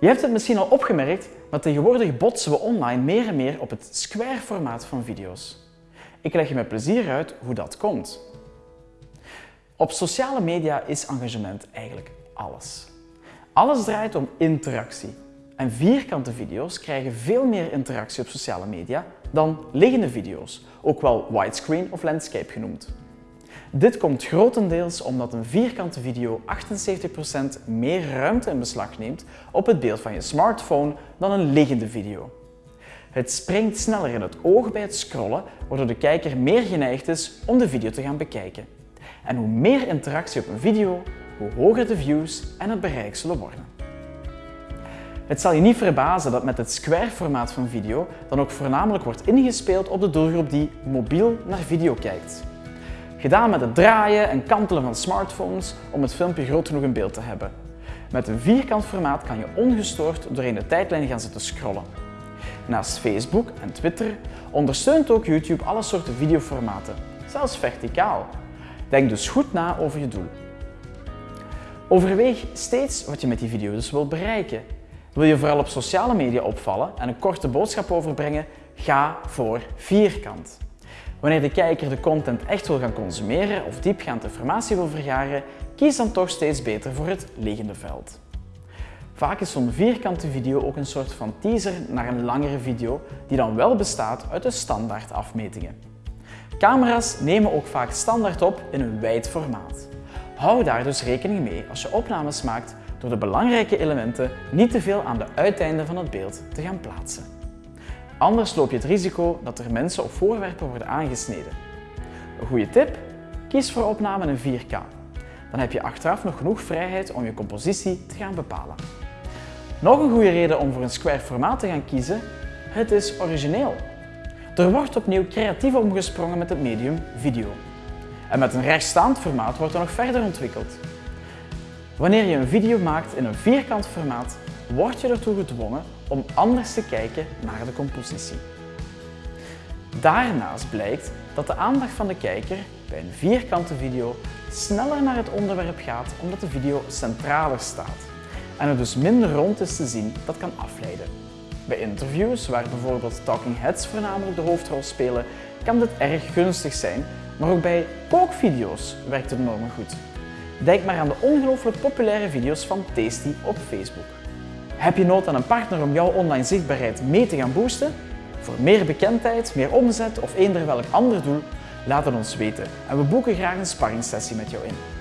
Je hebt het misschien al opgemerkt, maar tegenwoordig botsen we online meer en meer op het square-formaat van video's. Ik leg je met plezier uit hoe dat komt. Op sociale media is engagement eigenlijk alles. Alles draait om interactie. En vierkante video's krijgen veel meer interactie op sociale media dan liggende video's, ook wel widescreen of landscape genoemd. Dit komt grotendeels omdat een vierkante video 78% meer ruimte in beslag neemt op het beeld van je smartphone dan een liggende video. Het springt sneller in het oog bij het scrollen, waardoor de kijker meer geneigd is om de video te gaan bekijken. En hoe meer interactie op een video, hoe hoger de views en het bereik zullen worden. Het zal je niet verbazen dat met het square-formaat van video dan ook voornamelijk wordt ingespeeld op de doelgroep die mobiel naar video kijkt. Gedaan met het draaien en kantelen van smartphones om het filmpje groot genoeg in beeld te hebben. Met een vierkant formaat kan je ongestoord doorheen de tijdlijn gaan zitten scrollen. Naast Facebook en Twitter ondersteunt ook YouTube alle soorten videoformaten, zelfs verticaal. Denk dus goed na over je doel. Overweeg steeds wat je met die video dus wilt bereiken. Wil je vooral op sociale media opvallen en een korte boodschap overbrengen? Ga voor vierkant. Wanneer de kijker de content echt wil gaan consumeren of diepgaand informatie wil vergaren, kies dan toch steeds beter voor het liggende veld. Vaak is zo'n vierkante video ook een soort van teaser naar een langere video die dan wel bestaat uit de standaard afmetingen. Camera's nemen ook vaak standaard op in een wijd formaat. Hou daar dus rekening mee als je opnames maakt door de belangrijke elementen niet te veel aan de uiteinden van het beeld te gaan plaatsen. Anders loop je het risico dat er mensen of voorwerpen worden aangesneden. Een goede tip? Kies voor opname in 4K. Dan heb je achteraf nog genoeg vrijheid om je compositie te gaan bepalen. Nog een goede reden om voor een square formaat te gaan kiezen, het is origineel. Er wordt opnieuw creatief omgesprongen met het medium video. En met een rechtstaand formaat wordt er nog verder ontwikkeld. Wanneer je een video maakt in een vierkant formaat, word je ertoe gedwongen om anders te kijken naar de compositie. Daarnaast blijkt dat de aandacht van de kijker bij een vierkante video sneller naar het onderwerp gaat omdat de video centraler staat en er dus minder rond is te zien dat kan afleiden. Bij interviews, waar bijvoorbeeld talking heads voornamelijk de hoofdrol spelen, kan dit erg gunstig zijn, maar ook bij kookvideo's werkt het enorm goed. Denk maar aan de ongelooflijk populaire video's van Tasty op Facebook. Heb je nood aan een partner om jouw online zichtbaarheid mee te gaan boosten? Voor meer bekendheid, meer omzet of eender welk ander doel? Laat het ons weten en we boeken graag een sparringssessie met jou in.